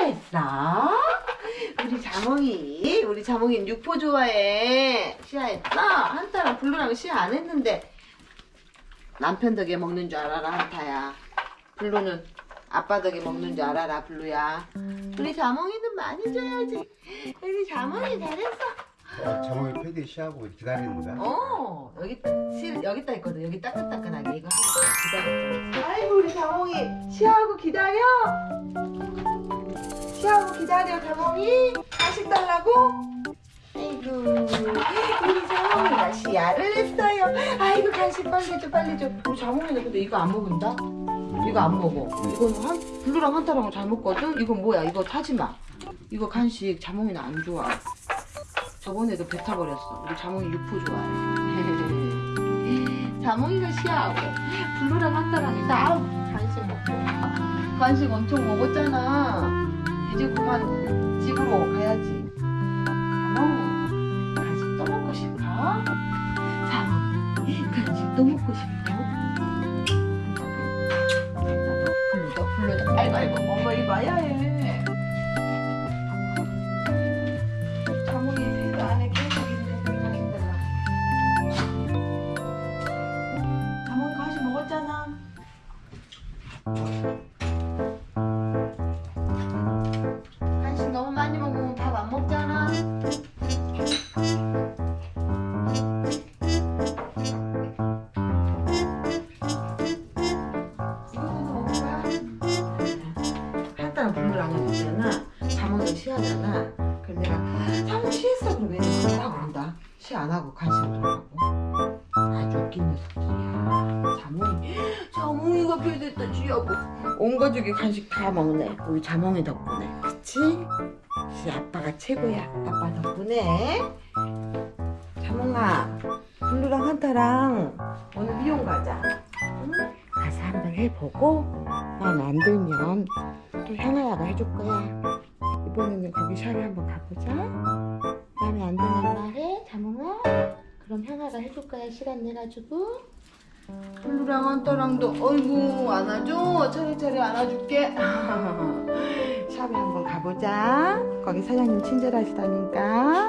쉬야했어? 우리 자몽이 우리 자몽이 육포 좋아해 쉬야했어? 한타랑 블루랑 쉬야 안 했는데 남편 덕에 먹는 줄 알아라 한타야. 블루는 아빠 덕에 먹는 줄 알아라 블루야. 우리 자몽이는 많이 줘야지. 우리 자몽이 잘했어. 어, 자몽이 패드에 쉬하고 기다리는 거야? 어 여기 실 여기다 있거든. 여기 따끈따끈하게. 이거 하고 기다려. 아이고 우리 자몽이 시하고 기다려. 시 하고 기다려 자몽이 간식 달라고? 아이고 우리 자몽이가 시야를 했어요. 아이고 간식 빨리 줘 빨리 줘. 우리 자몽이는 근데 이거 안 먹는다? 이거 안 먹어. 이건 한 블루랑 한타랑 잘 먹거든? 이건 뭐야? 이거 타지마. 이거 간식 자몽이는 안 좋아. 저번에도 뱉어버렸어. 우리 자몽이 육포 좋아해. 자몽이가 시야하고 블루랑 한타랑 다 간식 먹고. 간식 엄청 먹었잖아. 그만 집으로 가야지. 자몽 간식 또 먹고 싶어? 자몽 간식 또 먹고 싶어? 블루도 블루도 아이고 아이고 엄마 이거 봐야 해. 자몽 쉬하잖아. 그럼 내가 자몽 쉬했어 그러면 뭐라고 그런다. 쉬안 하고 간식을 주라고. 아주 웃긴 녀석들이야. 자몽이 자몽이가 배됐다 쥐하고 온 가족이 간식 다 먹네. 우리 자몽이 덕분에. 그치? 시 아빠가 최고야. 아빠 덕분에. 자몽아, 블루랑 한타랑 오늘 미용 가자. 응? 가서 한번 해보고 마음에 안 들면 또 향아야가 해줄 거야. 이번에는 거기 샵에 한번 가보자. 마음에 안 들면 말해, 자몽아. 그럼 향아가 해줄 거야, 시간 내가지고. 블루랑 한타랑도 어이구 안아줘. 차례차례 안아줄게. 샵에 한번 가보자. 거기 사장님 친절하시다니까.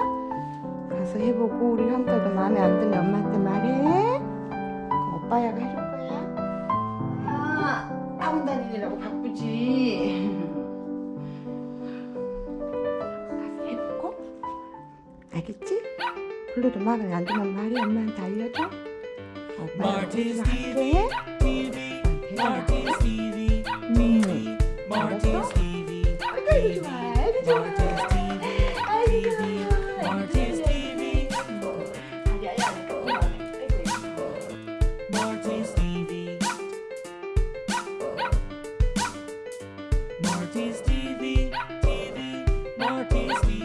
가서 해보고 우리 형태도 마음에 안 들면 엄마한테 말해. 그 오빠야가 해줄 거야. 아, 학원 다니느라고 바쁘 알겠지? 블루도 마음에 안 들면 말해. 엄마한테 알려줘. 할게. TV, TV, 음. 아이고 좋아. 아이고 좋아. 아이고 좋아. TV, TV,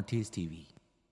RTS TV.